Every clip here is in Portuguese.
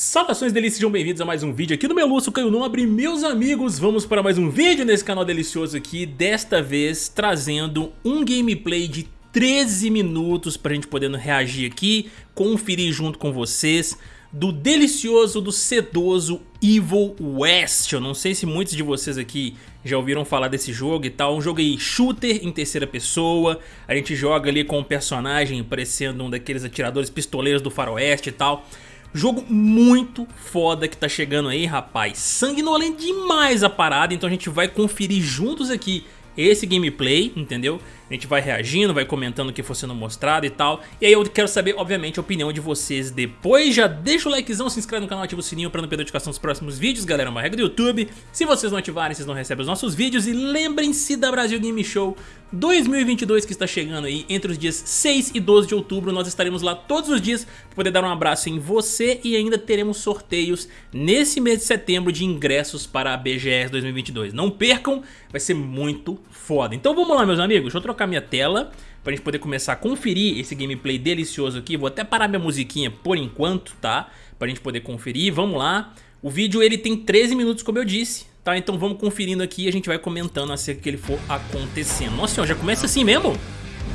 Saudações delícias, sejam bem-vindos a mais um vídeo aqui no Meluço Caio Nobre Meus amigos, vamos para mais um vídeo nesse canal delicioso aqui Desta vez trazendo um gameplay de 13 minutos pra gente poder reagir aqui Conferir junto com vocês Do delicioso, do sedoso Evil West. Eu não sei se muitos de vocês aqui já ouviram falar desse jogo e tal Um jogo aí shooter em terceira pessoa A gente joga ali com um personagem parecendo um daqueles atiradores pistoleiros do faroeste e tal Jogo muito foda que tá chegando aí, rapaz. Sanguinolento demais a parada, então a gente vai conferir juntos aqui esse gameplay, entendeu? A gente vai reagindo, vai comentando o que for sendo mostrado e tal. E aí eu quero saber, obviamente, a opinião de vocês depois. Já deixa o likezão, se inscreve no canal, ativa o sininho pra não perder a notificação dos próximos vídeos, galera. É uma regra do YouTube. Se vocês não ativarem, vocês não recebem os nossos vídeos. E lembrem-se da Brasil Game Show 2022 que está chegando aí entre os dias 6 e 12 de outubro. Nós estaremos lá todos os dias para poder dar um abraço em você e ainda teremos sorteios nesse mês de setembro de ingressos para a BGS 2022. Não percam, vai ser muito foda. Então vamos lá, meus amigos. Deixa eu trocar trocar minha tela pra gente poder começar a conferir esse gameplay delicioso aqui. Vou até parar minha musiquinha por enquanto, tá? Pra gente poder conferir, vamos lá. O vídeo ele tem 13 minutos, como eu disse, tá? Então vamos conferindo aqui e a gente vai comentando assim que ele for acontecendo. Nossa senhora, já começa assim mesmo?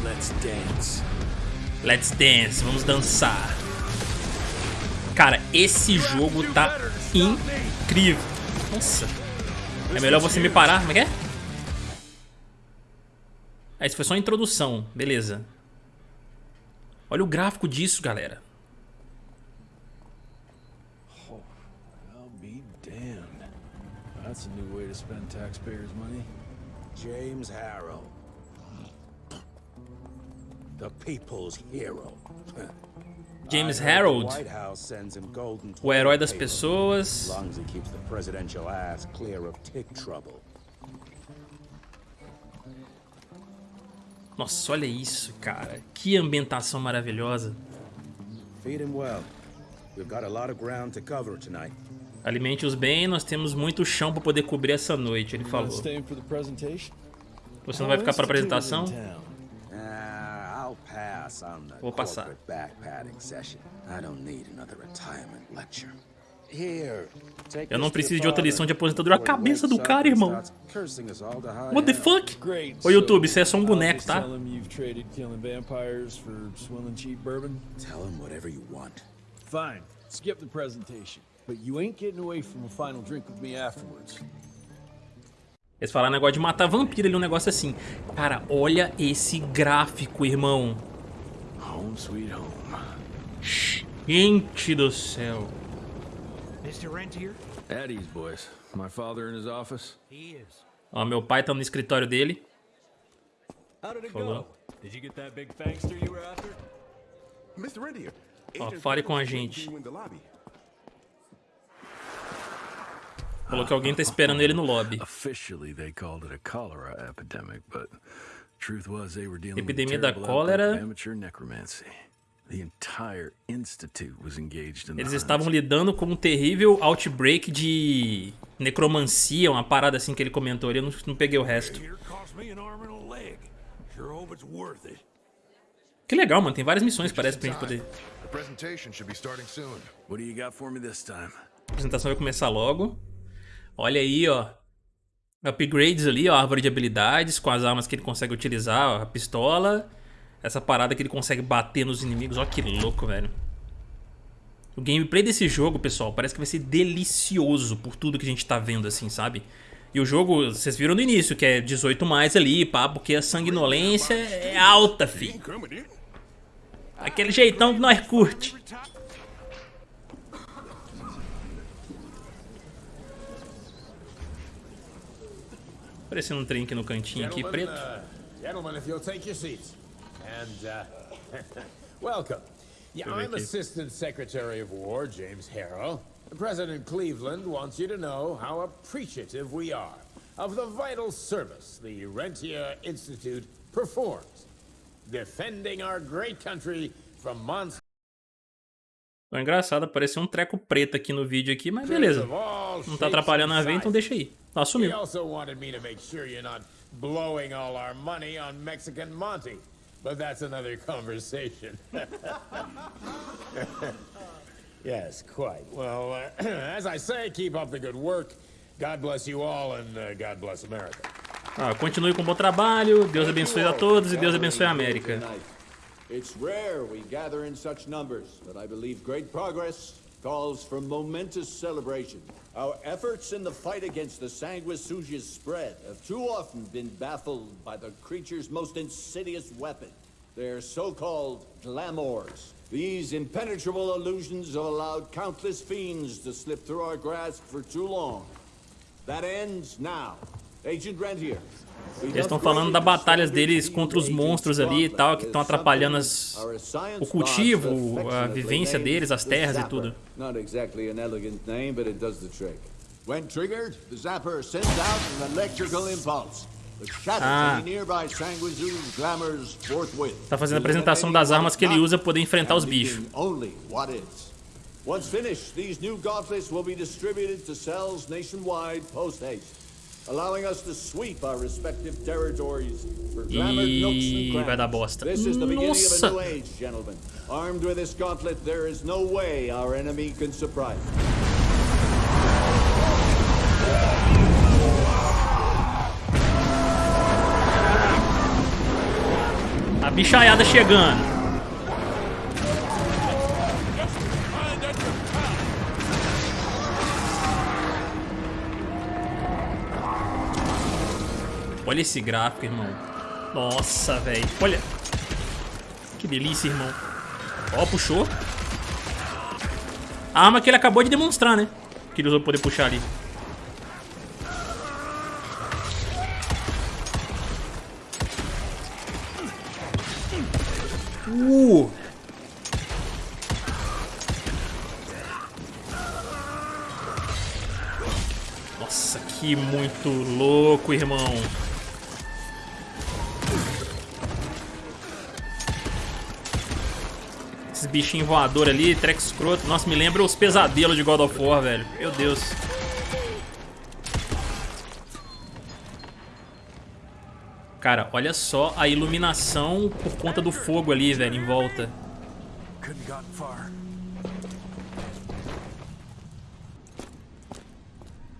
Let's dance. Let's dance, vamos dançar. Cara, esse jogo tá incrível. Nossa. É melhor você me parar, como é que é? Ah, isso foi só a introdução, beleza. Olha o gráfico disso, galera. Oh, I'll be damned. That's a new way to spend taxpayers' money. James Harrow. The people's hero. James Harold, o herói das pessoas. Nossa, olha isso, cara. Que ambientação maravilhosa. Alimente-os bem, nós temos muito chão para poder cobrir essa noite, ele falou. Você não vai ficar para a apresentação? Vou passar. Eu não preciso de outra lição de aposentadoria. A cabeça do cara, irmão. What the fuck? Ô YouTube, isso é só um boneco, tá? Tell him whatever you want. Fine. Skip the presentation. But you ain't getting away from a final drink with me afterwards. Eles falaram negócio de matar vampiro ali, um negócio assim. Cara, olha esse gráfico, irmão. Home sweet home. Gente do céu. Mr. Rentier? At ease, boys. My father in his office? He is. Ó, meu pai tá no escritório dele. How did it go? Did you get that big fangster you were after? Mr. Rentier. Ó, fale com a gente. Falou que alguém tá esperando ele no lobby. Epidemia da cólera. Eles estavam lidando com um terrível outbreak de necromancia, uma parada assim que ele comentou ali, eu não, não peguei o resto. Que legal, mano, tem várias missões parece pra gente poder... A apresentação vai começar logo. Olha aí, ó. Upgrades ali, ó, árvore de habilidades com as armas que ele consegue utilizar, ó, a pistola essa parada que ele consegue bater nos inimigos. Olha que louco, velho. O gameplay desse jogo, pessoal, parece que vai ser delicioso por tudo que a gente tá vendo, assim, sabe? E o jogo, vocês viram no início, que é 18 mais ali, pá, porque a sanguinolência é alta, fi. Aquele jeitão que nós curte. Parecendo um trem aqui no cantinho aqui, preto. And, uh, welcome. Yeah, I'm Assistant Secretary of War, James Harrow. President Cleveland wants you to know how appreciative we are of the vital service the Rentier Institute performs, defending our great country from monsters. Foi engraçado, apareceu um treco preto aqui no vídeo aqui, mas beleza. Não tá atrapalhando a ver, então deixa aí. Tá, sumiu. He also wanted me to make sure you're not blowing all our money on Mexican Monty. But that's another conversation. Yes, quite. Well, uh, as I say, keep up the good work. God bless you all and uh, God bless America. Ah, continue com um bom trabalho. Deus abençoe a todos e Deus abençoe a América. It's rare we gather in such numbers, but I believe great progress calls for momentous celebration. Our efforts in the fight against the Sanguisuja's spread have too often been baffled by the creature's most insidious weapon, their so-called glamours. These impenetrable illusions have allowed countless fiends to slip through our grasp for too long. That ends now. Agent Rentier, Eles estão falando da batalhas deles contra os monstros ali e tal, que estão atrapalhando as, o cultivo, a vivência deles, as terras e tudo. Not exactly an elegant name, but it does the trick. When triggered, the zapper sends out an electrical impulse. Ah. Tá fazendo a apresentação das armas que ele usa para poder enfrentar os bichos. Once finished, these new gauntlets will be distributed to cells nationwide post haste allowing us to sweep our respective territories for glamored nooks and. This is the beginning Nossa. of a new age, gentlemen. Armed with this gauntlet, there is no way our enemy can surprise us. A bichaiada chegando. Olha esse gráfico, irmão. Nossa, velho. Olha. Que delícia, irmão. Ó, puxou. A arma que ele acabou de demonstrar, né? Que ele usou pra poder puxar ali. Uh! Nossa, que muito louco, irmão. Esses bichinhos voadores ali, treco escroto. Nossa, me lembra os pesadelos de God of War, velho. Meu Deus. Cara, olha só a iluminação por conta do fogo ali, velho, em volta.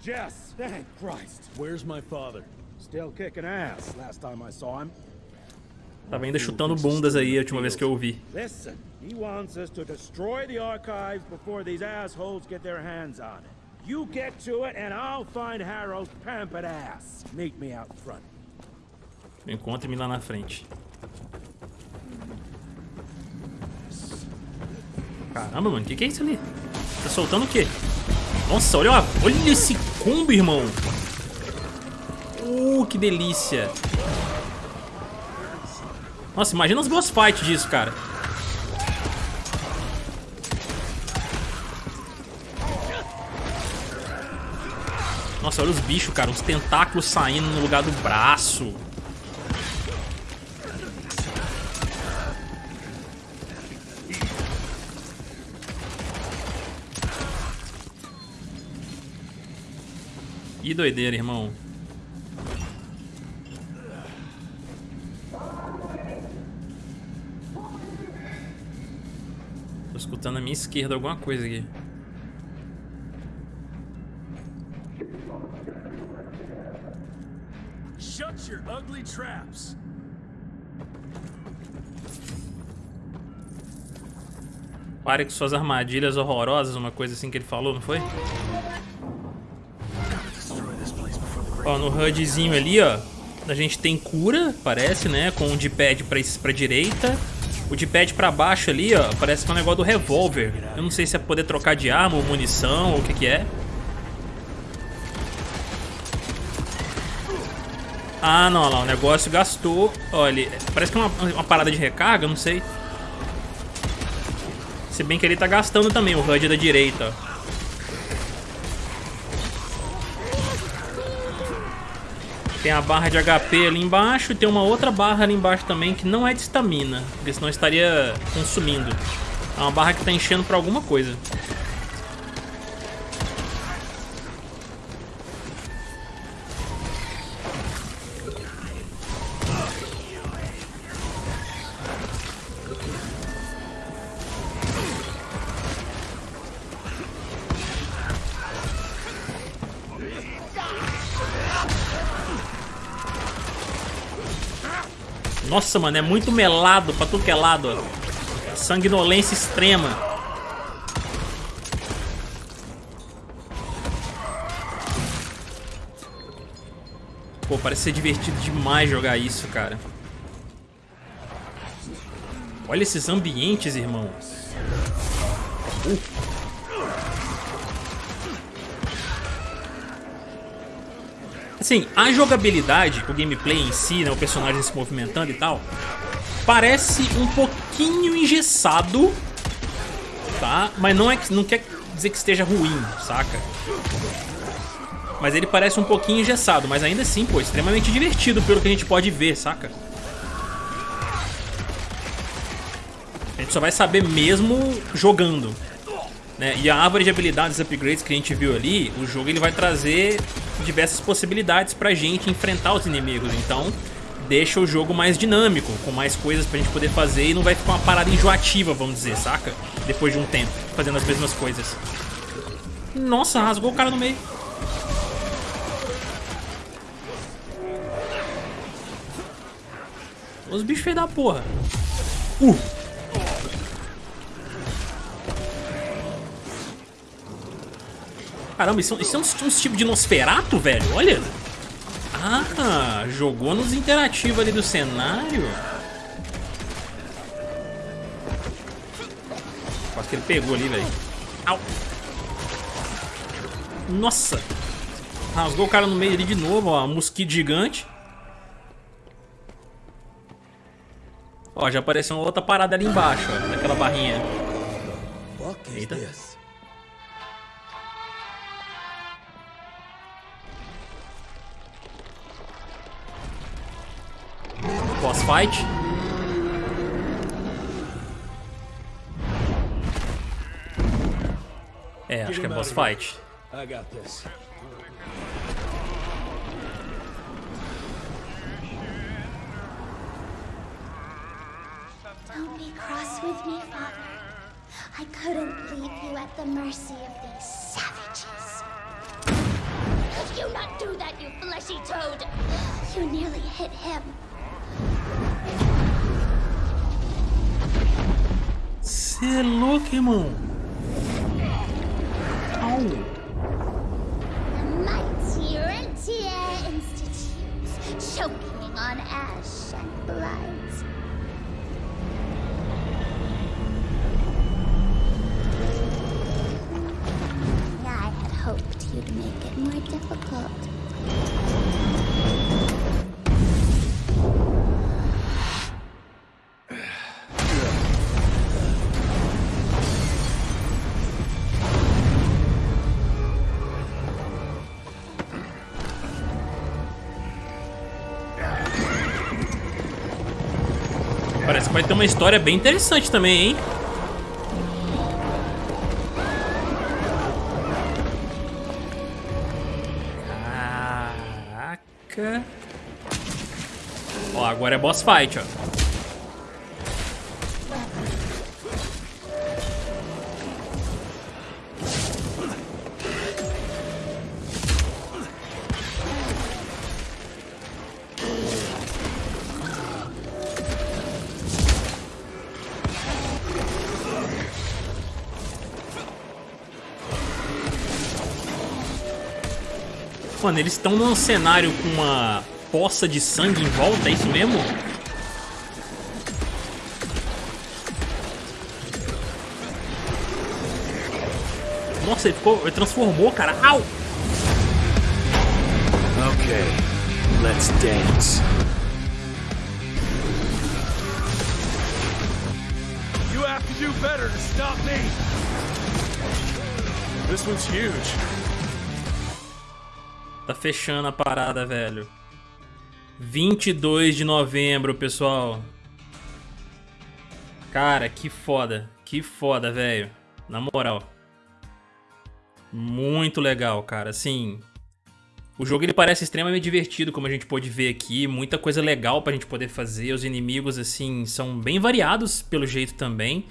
Jess, thank Christ. Where's my father? Still kicking ass last time I saw him. Tava ainda chutando bundas aí a última vez que eu ouvi. Listen, he wants us to destroy the archives before these assholes get their hands on it. You get to it and I'll find Harold's pampered ass. Meet me out front. Encontre-me lá na frente. Caramba, mano, o que, que é isso ali? Tá soltando o quê? Nossa, olha, olha esse combo, irmão. Uh, que delícia. Nossa, imagina os boss fights disso, cara. Nossa, olha os bichos, cara. Os tentáculos saindo no lugar do braço. Que doideira, irmão. Tô escutando à minha esquerda alguma coisa aqui. Shut your ugly traps. Pare com suas armadilhas horrorosas, uma coisa assim que ele falou, não foi? Ó, no HUDzinho ali, ó, a gente tem cura, parece, né? Com o D-pad pra, pra direita. O D-pad pra baixo ali, ó, parece que é um negócio do revólver. Eu não sei se é poder trocar de arma ou munição ou o que que é. Ah, não, lá, o negócio gastou. Olha, parece que é uma, uma parada de recarga, não sei. Se bem que ele tá gastando também o HUD da direita. Tem a barra de HP ali embaixo e tem uma outra barra ali embaixo também que não é de estamina, porque senão estaria consumindo. É uma barra que está enchendo para alguma coisa. Nossa, mano, é muito melado pra tudo que é lado. Sanguinolência extrema. Pô, parece ser divertido demais jogar isso, cara. Olha esses ambientes, irmãos. Uh. Assim, a jogabilidade, o gameplay em si, né, o personagem se movimentando e tal, parece um pouquinho engessado, tá? Mas não, é, não quer dizer que esteja ruim, saca? Mas ele parece um pouquinho engessado, mas ainda assim, pô, extremamente divertido pelo que a gente pode ver, saca? A gente só vai saber mesmo jogando. Né? E a árvore de habilidades upgrades que a gente viu ali, o jogo ele vai trazer diversas possibilidades pra gente enfrentar os inimigos. Então, deixa o jogo mais dinâmico, com mais coisas pra gente poder fazer e não vai ficar uma parada enjoativa, vamos dizer, saca? Depois de um tempo, fazendo as mesmas coisas. Nossa, rasgou o cara no meio. Os bichos feios da porra. Uh! Caramba, isso, isso é um, um tipo de Nosferato, velho? Olha. Ah, jogou nos interativos ali do cenário. Quase que ele pegou ali, velho. Au. Nossa. Rasgou o cara no meio ali de novo, ó. Mosquito gigante. Ó, já apareceu uma outra parada ali embaixo, ó. Naquela barrinha. Eita. Boss fight. É, acho que é boss fight. I got this. Don't be cross with me, Father. I couldn't leave you at the mercy of these savages. Could you not do that, you fleshy toad? You nearly hit him. Cê é louco, irmão. Au. Que vai ter uma história bem interessante também, hein? Caraca. Ó, agora é boss fight, ó. Mano, eles estão num cenário com uma poça de sangue em volta, é isso mesmo? Nossa, ele ficou. Ele transformou, cara. Au! Okay, let's dance. You have to do better to stop me. This one's huge. Tá fechando a parada, velho. 22 de novembro, pessoal. Cara, que foda. Que foda, velho. Na moral. Muito legal, cara. Assim, o jogo ele parece extremamente divertido, como a gente pôde ver aqui. Muita coisa legal pra gente poder fazer. Os inimigos, assim, são bem variados pelo jeito também.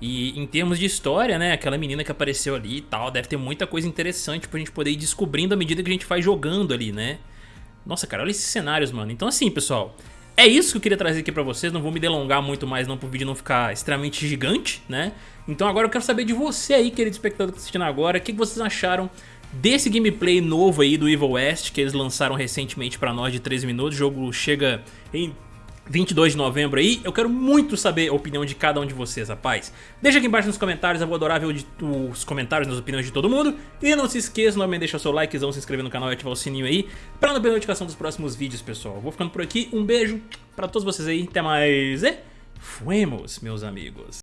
E em termos de história, né, aquela menina que apareceu ali e tal, deve ter muita coisa interessante pra gente poder ir descobrindo à medida que a gente vai jogando ali, né? Nossa, cara, olha esses cenários, mano. Então assim, pessoal, é isso que eu queria trazer aqui pra vocês, não vou me delongar muito mais não pro vídeo não ficar extremamente gigante, né? Então agora eu quero saber de você aí, querido espectador que tá assistindo agora, o que vocês acharam desse gameplay novo aí do Evil West, que eles lançaram recentemente pra nós de 13 minutos, o jogo chega em 22 de novembro aí, eu quero muito saber a opinião de cada um de vocês, rapaz. Deixa aqui embaixo nos comentários, eu vou adorar ver os comentários, as opiniões de todo mundo. E não se esqueça, novamente deixa o seu likezão, se inscrever no canal e ativar o sininho aí, pra não perder notificação dos próximos vídeos, pessoal. vou ficando por aqui, um beijo pra todos vocês aí, até mais e... Fuemos, meus amigos.